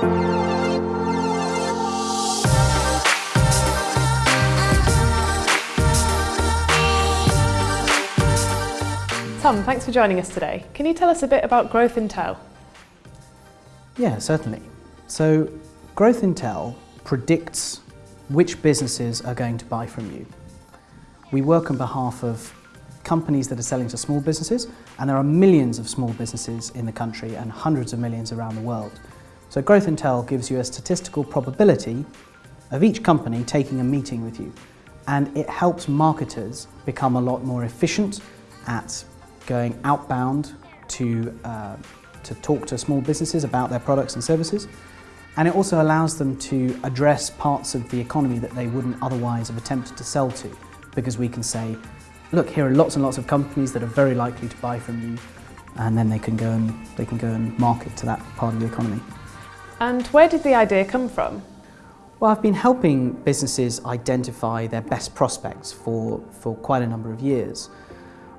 Tom, thanks for joining us today. Can you tell us a bit about Growth Intel? Yeah, certainly. So Growth Intel predicts which businesses are going to buy from you. We work on behalf of companies that are selling to small businesses, and there are millions of small businesses in the country and hundreds of millions around the world. So Growth Intel gives you a statistical probability of each company taking a meeting with you. And it helps marketers become a lot more efficient at going outbound to, uh, to talk to small businesses about their products and services. And it also allows them to address parts of the economy that they wouldn't otherwise have attempted to sell to. Because we can say look, here are lots and lots of companies that are very likely to buy from you, and then they can go and, they can go and market to that part of the economy. And where did the idea come from? Well, I've been helping businesses identify their best prospects for, for quite a number of years.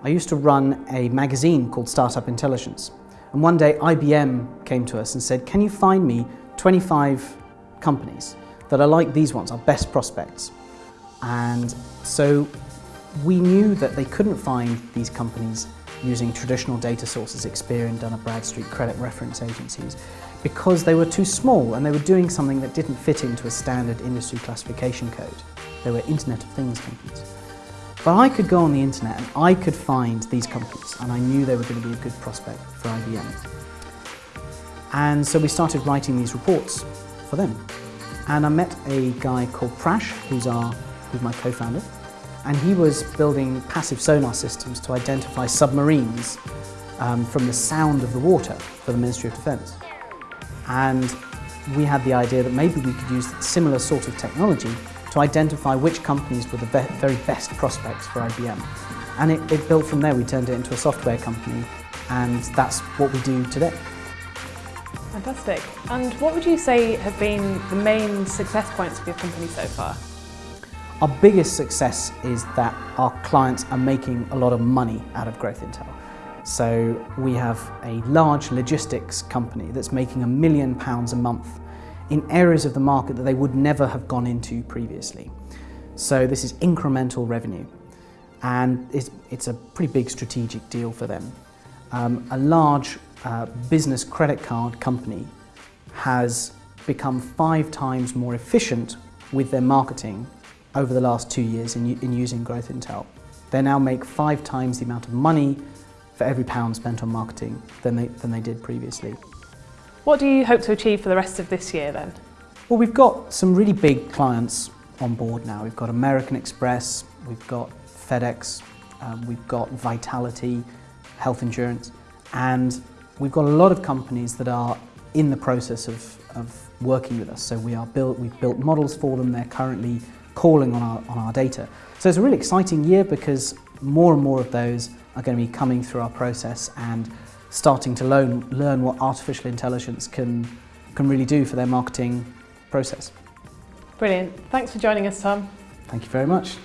I used to run a magazine called Startup Intelligence. And one day IBM came to us and said, can you find me 25 companies that are like these ones, our best prospects? And so we knew that they couldn't find these companies using traditional data sources, Experian, Dun & Bradstreet, credit reference agencies, because they were too small and they were doing something that didn't fit into a standard industry classification code. They were Internet of Things companies. But I could go on the internet and I could find these companies and I knew they were going to be a good prospect for IBM. And so we started writing these reports for them. And I met a guy called Prash, who's, our, who's my co-founder, and he was building passive sonar systems to identify submarines um, from the sound of the water for the Ministry of Defence. And we had the idea that maybe we could use similar sort of technology to identify which companies were the very best prospects for IBM. And it, it built from there, we turned it into a software company and that's what we do today. Fantastic. And what would you say have been the main success points of your company so far? Our biggest success is that our clients are making a lot of money out of Growth Intel. So we have a large logistics company that's making a million pounds a month in areas of the market that they would never have gone into previously. So this is incremental revenue and it's, it's a pretty big strategic deal for them. Um, a large uh, business credit card company has become five times more efficient with their marketing over the last two years in, in using Growth Intel. They now make five times the amount of money for every pound spent on marketing than they, than they did previously. What do you hope to achieve for the rest of this year then? Well, we've got some really big clients on board now. We've got American Express, we've got FedEx, um, we've got Vitality, health insurance, and we've got a lot of companies that are in the process of, of working with us. So we are built, we've built models for them, they're currently calling on our, on our data. So it's a really exciting year because more and more of those are going to be coming through our process and starting to learn, learn what artificial intelligence can, can really do for their marketing process. Brilliant. Thanks for joining us, Tom. Thank you very much.